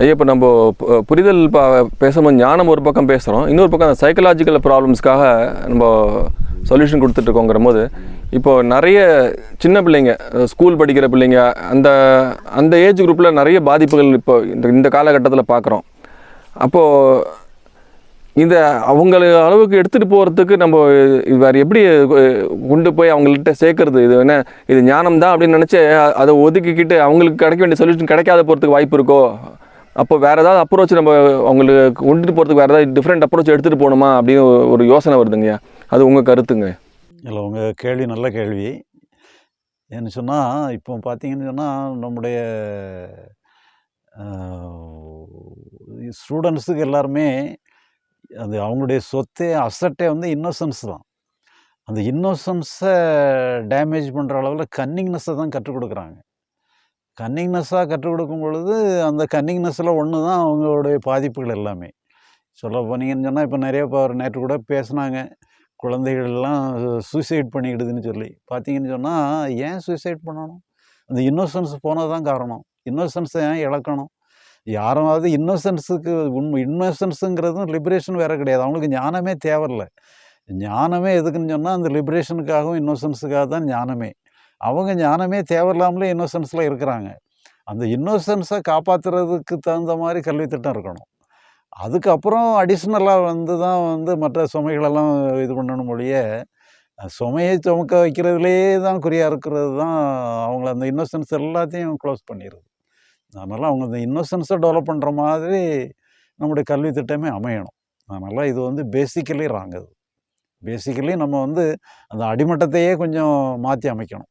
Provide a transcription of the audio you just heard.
ஐயா இப்போ நம்ம புரிதல் பா பேசும்போது ஞானம் ஒரு பக்கம் பேசுகிறோம் இன்னொரு பக்கம் அந்த சைக்கலாஜிக்கல் ப்ராப்ளம்ஸ்க்காக நம்ம சொல்யூஷன் கொடுத்துட்ருக்கோங்கிற போது இப்போ நிறைய சின்ன பிள்ளைங்க ஸ்கூல் படிக்கிற பிள்ளைங்க அந்த அந்த ஏஜ் குரூப்பில் நிறைய பாதிப்புகள் இப்போ இந்த இந்த காலகட்டத்தில் பார்க்குறோம் அப்போது இந்த அவங்கள அளவுக்கு எடுத்துகிட்டு போகிறதுக்கு நம்ம வேறு எப்படி கொண்டு போய் அவங்கள்ட்ட சேர்க்கறது? இது என்ன இது ஞானம் தான் அப்படின்னு நினச்சி அதை ஒதுக்கிக்கிட்டு அவங்களுக்கு கிடைக்க வேண்டிய சொல்யூஷன் கிடைக்காத போகிறதுக்கு வாய்ப்பு இருக்கோ? அப்போ வேறு ஏதாவது அப்ரோச் நம்ம அவங்களுக்கு கொண்டுட்டு போகிறதுக்கு வேறு ஏதாவது டிஃப்ரெண்ட் அப்ரோச் எடுத்துகிட்டு போகணுமா அப்படின்னு ஒரு- யோசனை வருதுங்க அது உங்கள் கருத்துங்க. இல்லை உங்கள் கேள்வி நல்ல கேள்வி. என்ன சொன்னால் இப்போ பார்த்தீங்கன்னு சொன்னால் நம்முடைய ஸ்டூடெண்ட்ஸுக்கு எல்லாருமே அது அவங்களுடைய சொத்தே அசட்டே வந்து இன்னோசன்ஸ் தான். அந்த இன்னோசன்ஸை டேமேஜ் பண்ணுற அளவில் கன்னிங்னஸை தான் கற்றுக் கொடுக்குறாங்க. கன்னிங்னஸ்ஸாக கற்றுக் கொடுக்கும் பொழுது அந்த கன்னிங்னஸில் ஒன்று தான் அவங்களுடைய பாதிப்புகள் எல்லாமே. சொல்ல போனீங்கன்னு சொன்னால் இப்போ நிறைய இப்போ நேற்று கூட பேசுனாங்க. குழந்தைகள்லாம் சூசைட் பண்ணிக்கிடுதுன்னு சொல்லி. பார்த்தீங்கன்னு சொன்னால் ஏன் சூசைட் பண்ணணும்? அந்த இன்னோசன்ஸ் போனது தான் காரணம். இன்னோசன்ஸை ஏன் இழக்கணும்? யாராவது இன்னோசன்ஸுக்கு உண்மை இன்னோசன்ஸுங்கிறதும் லிபரேஷன் வேறு கிடையாது. அவங்களுக்கு ஞானமே தேவையில்லை. ஞானமே எதுக்குன்னு சொன்னால் அந்த லிபரேஷனுக்காகவும் இன்னோசன்ஸுக்காக தான் ஞானமே. அவங்க ஞானமே தேவையில்லாமலே இன்னோசன்ஸில் இருக்கிறாங்க. அந்த இன்னோசன்ஸை காப்பாற்றுறதுக்கு தகுந்த மாதிரி கல்வி திட்டம் இருக்கணும். அதுக்கப்புறம் அடிஷ்னலாக வந்து தான் வந்து மற்ற சுமைகளெல்லாம் இது பண்ணணும் மொழிய சுமையை சுமக்க வைக்கிறதுலேயே தான் குறியாக இருக்கிறது தான் அவங்கள அந்த இன்னோசன்ஸ் எல்லாத்தையும் க்ளோஸ் பண்ணிடுது. அதனால் அவங்க அந்த இன்னோசன்ஸை டெவலப் பண்ணுற மாதிரி நம்முடைய கல்வி திட்டமே அமையணும். அதனால் இது வந்து பேசிக்கலி ராங்குது பேசிக்கலி நம்ம வந்து அந்த அடிமட்டத்தையே கொஞ்சம் மாற்றி அமைக்கணும்.